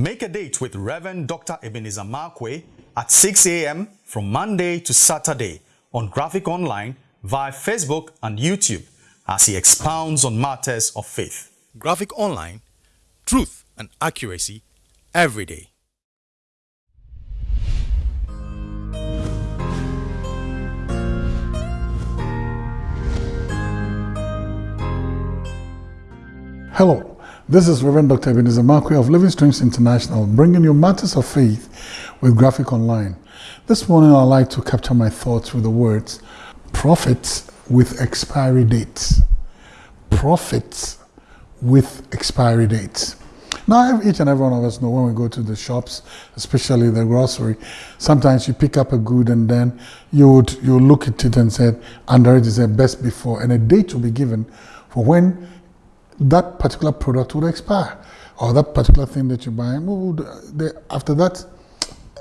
Make a date with Reverend Dr. Ebenezer Markwei at 6 a.m. from Monday to Saturday on Graphic Online via Facebook and YouTube as he expounds on matters of faith. Graphic Online, truth and accuracy every day. Hello, this is Reverend Dr. Ebenezer Markwei of Living Streams International, bringing you matters of faith with Graphic Online. This morning I'd like to capture my thoughts with the words, prophets with expiry dates. Prophets with expiry dates. Now, each and every one of us know when we go to the shops, especially the grocery, sometimes you pick up a good and then you would you look at it and say, under it is a best before, and a date will be given for when that particular product would expire or that particular thing that you're buying, would, after that,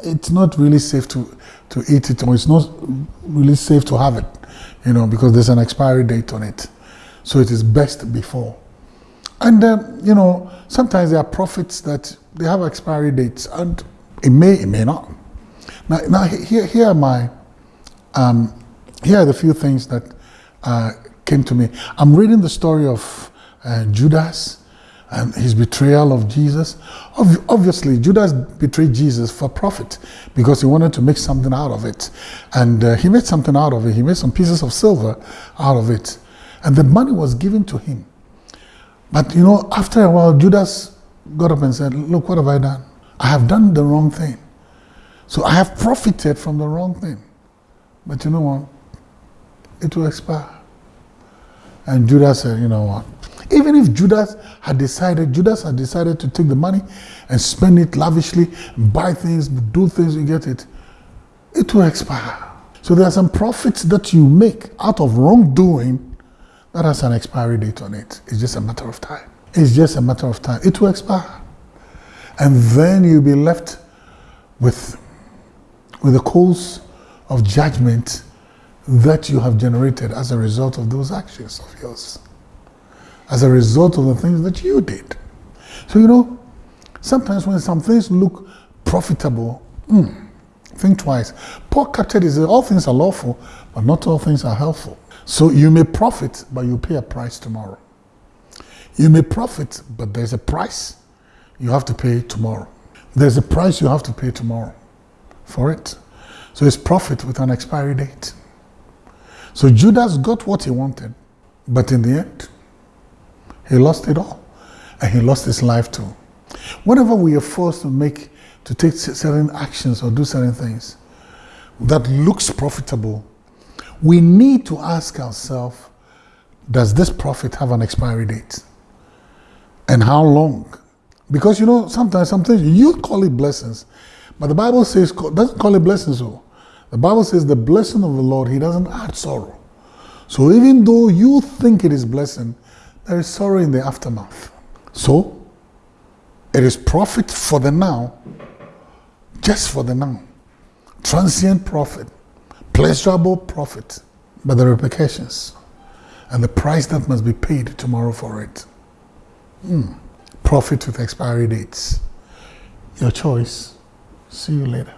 it's not really safe to, to eat it or it's not really safe to have it, you know, because there's an expiry date on it. So it is best before. And, um, you know, sometimes there are profits that they have expiry dates and it may, it may not. Now, now here, here are my, um, here are the few things that uh, came to me. I'm reading the story of uh, Judas and his betrayal of Jesus. Ob obviously, Judas betrayed Jesus for profit because he wanted to make something out of it. And uh, he made something out of it. He made some pieces of silver out of it. And the money was given to him. But you know, after a while, Judas got up and said, Look, what have I done? I have done the wrong thing. So I have profited from the wrong thing. But you know what? It will expire. And Judas said, You know what? Even if Judas had decided, Judas had decided to take the money and spend it lavishly, buy things, do things, you get it, it will expire. So there are some profits that you make out of wrongdoing that has an expiry date on it. It's just a matter of time. It's just a matter of time. It will expire. And then you'll be left with, with the coals of judgment that you have generated as a result of those actions of yours as a result of the things that you did. So, you know, sometimes when some things look profitable, mm, think twice. Paul captured it, all things are lawful, but not all things are helpful. So you may profit, but you pay a price tomorrow. You may profit, but there's a price you have to pay tomorrow. There's a price you have to pay tomorrow for it. So it's profit with an expiry date. So Judas got what he wanted, but in the end, he lost it all. And he lost his life too. Whenever we are forced to make, to take certain actions or do certain things that looks profitable, we need to ask ourselves, does this profit have an expiry date? And how long? Because you know, sometimes, sometimes you call it blessings, but the Bible says, doesn't call it blessings. Oh. The Bible says the blessing of the Lord, he doesn't add sorrow. So even though you think it is blessing, there is sorrow in the aftermath. So, it is profit for the now, just for the now. Transient profit, pleasurable profit, but the repercussions and the price that must be paid tomorrow for it. Mm. Profit with expiry dates. Your choice. See you later.